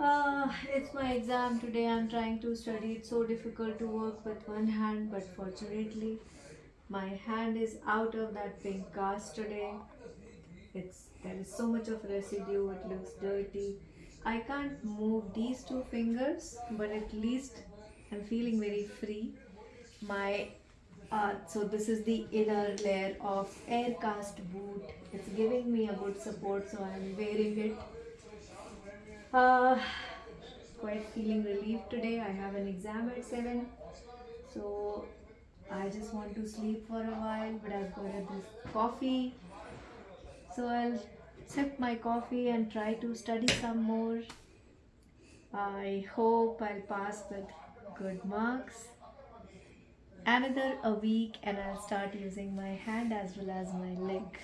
Uh, it's my exam today. I'm trying to study. It's so difficult to work with one hand, but fortunately, my hand is out of that pink cast today. It's there is so much of residue. It looks dirty. I can't move these two fingers, but at least I'm feeling very free. My uh, so this is the inner layer of air cast boot. It's giving me a good support, so I'm wearing it. Uh, quite feeling relieved today. I have an exam at 7, so I just want to sleep for a while, but I've got this coffee. So I'll sip my coffee and try to study some more. I hope I'll pass with good marks. Another a week and I'll start using my hand as well as my leg.